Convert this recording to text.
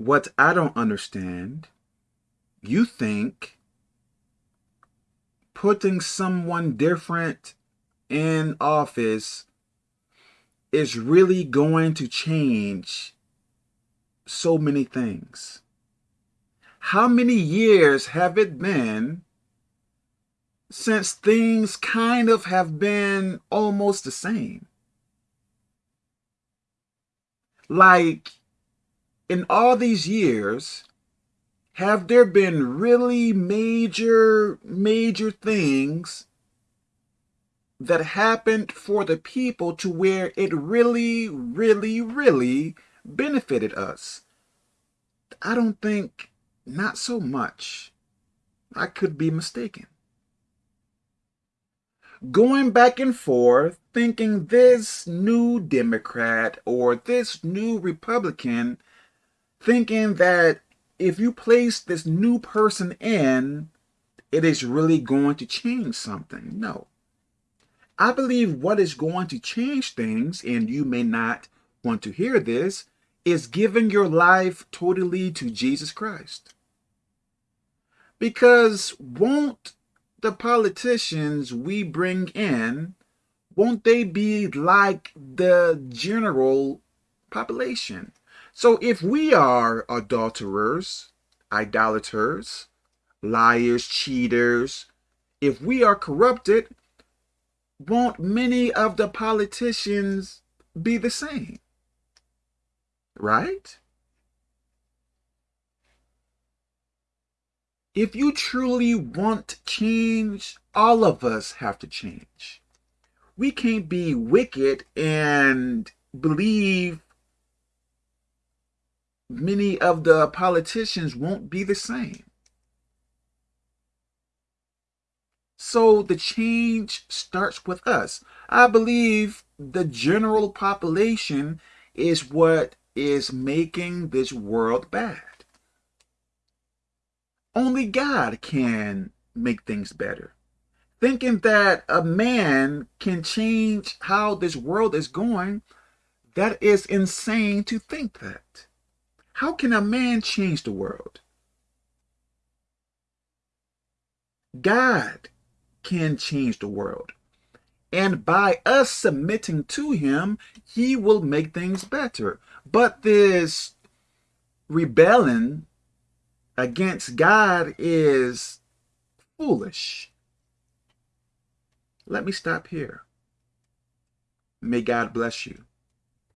what I don't understand, you think putting someone different in office is really going to change so many things. How many years have it been since things kind of have been almost the same? Like, in all these years, have there been really major, major things that happened for the people to where it really, really, really benefited us? I don't think, not so much. I could be mistaken. Going back and forth, thinking this new Democrat or this new Republican, thinking that if you place this new person in, it is really going to change something. No. I believe what is going to change things, and you may not want to hear this, is giving your life totally to Jesus Christ. Because won't the politicians we bring in, won't they be like the general population? So if we are adulterers, idolaters, liars, cheaters, if we are corrupted, won't many of the politicians be the same? Right? If you truly want change, all of us have to change. We can't be wicked and believe many of the politicians won't be the same. So the change starts with us. I believe the general population is what is making this world bad. Only God can make things better. Thinking that a man can change how this world is going, that is insane to think that. How can a man change the world? God can change the world. And by us submitting to him, he will make things better. But this rebellion against God is foolish. Let me stop here. May God bless you.